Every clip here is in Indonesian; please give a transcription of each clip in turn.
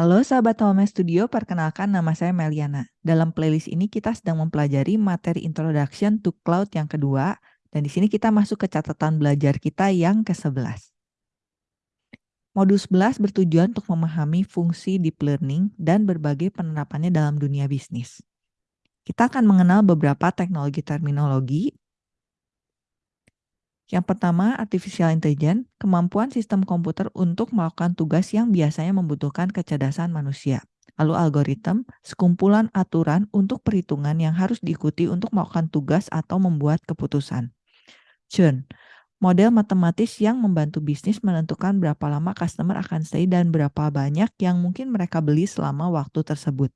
Halo sahabat Home Studio, perkenalkan nama saya Meliana. Dalam playlist ini kita sedang mempelajari materi Introduction to Cloud yang kedua, dan di sini kita masuk ke catatan belajar kita yang ke-11. Modul 11 bertujuan untuk memahami fungsi deep learning dan berbagai penerapannya dalam dunia bisnis. Kita akan mengenal beberapa teknologi terminologi yang pertama, artificial intelligence, kemampuan sistem komputer untuk melakukan tugas yang biasanya membutuhkan kecerdasan manusia. Lalu algoritma, sekumpulan aturan untuk perhitungan yang harus diikuti untuk melakukan tugas atau membuat keputusan. Churn, model matematis yang membantu bisnis menentukan berapa lama customer akan stay dan berapa banyak yang mungkin mereka beli selama waktu tersebut.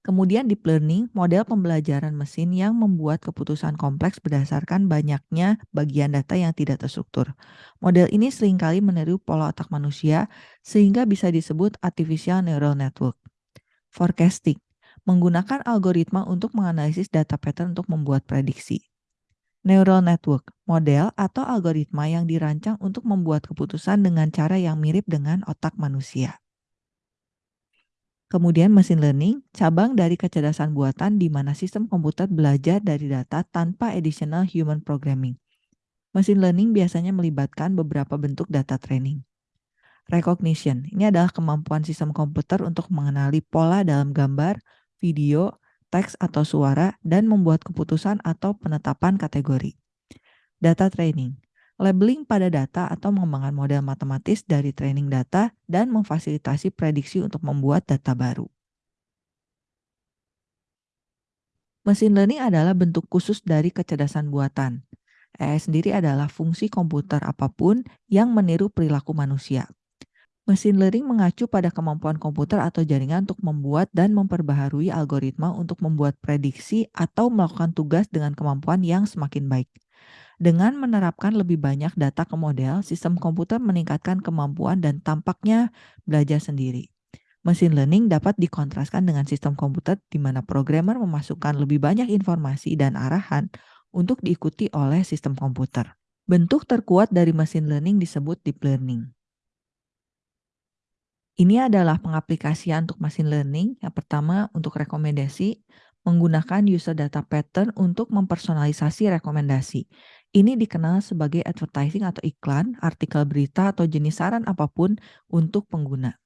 Kemudian deep learning, model pembelajaran mesin yang membuat keputusan kompleks berdasarkan banyaknya bagian data yang tidak terstruktur. Model ini sering kali meniru pola otak manusia sehingga bisa disebut artificial neural network. Forecasting, menggunakan algoritma untuk menganalisis data pattern untuk membuat prediksi. Neural network, model atau algoritma yang dirancang untuk membuat keputusan dengan cara yang mirip dengan otak manusia. Kemudian machine learning, cabang dari kecerdasan buatan di mana sistem komputer belajar dari data tanpa additional human programming. Machine learning biasanya melibatkan beberapa bentuk data training. Recognition, ini adalah kemampuan sistem komputer untuk mengenali pola dalam gambar, video, teks atau suara, dan membuat keputusan atau penetapan kategori. Data training, labeling pada data atau mengembangkan model matematis dari training data dan memfasilitasi prediksi untuk membuat data baru. Machine learning adalah bentuk khusus dari kecerdasan buatan. AI sendiri adalah fungsi komputer apa pun yang meniru perilaku manusia. Machine learning mengacu pada kemampuan komputer atau jaringan untuk membuat dan memperbaharui algoritma untuk membuat prediksi atau melakukan tugas dengan kemampuan yang semakin baik. Dengan menerapkan lebih banyak data ke model, sistem komputer meningkatkan kemampuan dan tampaknya belajar sendiri. Machine learning dapat dikontraskan dengan sistem komputer di mana programmer memasukkan lebih banyak informasi dan arahan untuk diikuti oleh sistem komputer. Bentuk terkuat dari machine learning disebut deep learning. Ini adalah pengaplikasian untuk machine learning. Yang pertama untuk rekomendasi, menggunakan user data pattern untuk mempersonalisasi rekomendasi. Ini dikenal sebagai advertising atau iklan, artikel berita, atau jenis saran apa pun untuk pengguna.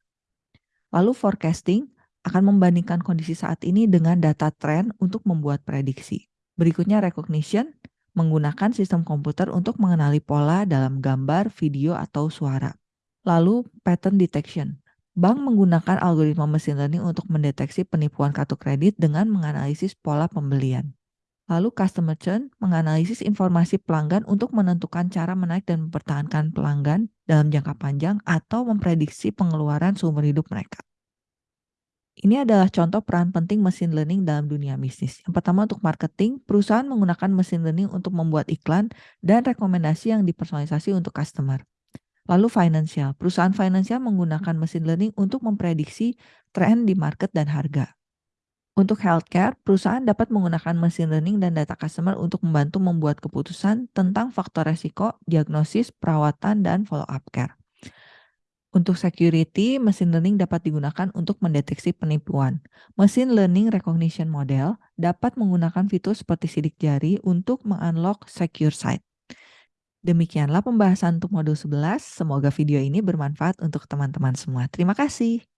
Lalu forecasting akan membandingkan kondisi saat ini dengan data tren untuk membuat prediksi. Berikutnya recognition, menggunakan sistem komputer untuk mengenali pola dalam gambar, video, atau suara. Lalu pattern detection, Bank menggunakan algoritma machine learning untuk mendeteksi penipuan kartu kredit dengan menganalisis pola pembelian. Lalu customer churn menganalisis informasi pelanggan untuk menentukan cara menaik dan mempertahankan pelanggan dalam jangka panjang atau memprediksi pengeluaran seumur hidup mereka. Ini adalah contoh peran penting mesin learning dalam dunia bisnis. Yang pertama untuk marketing, perusahaan menggunakan mesin learning untuk membuat iklan dan rekomendasi yang dipersonalisasi untuk customer. Lalu financial, perusahaan finansial menggunakan mesin learning untuk memprediksi tren di market dan harga. Untuk healthcare, perusahaan dapat menggunakan machine learning dan data customer untuk membantu membuat keputusan tentang faktor resiko, diagnosis, perawatan, dan follow-up care. Untuk security, machine learning dapat digunakan untuk mendeteksi penipuan. Machine learning recognition model dapat menggunakan fitur seperti sidik jari untuk mengunlock secure site. Demikianlah pembahasan untuk modul 11. Semoga video ini bermanfaat untuk teman-teman semua. Terima kasih.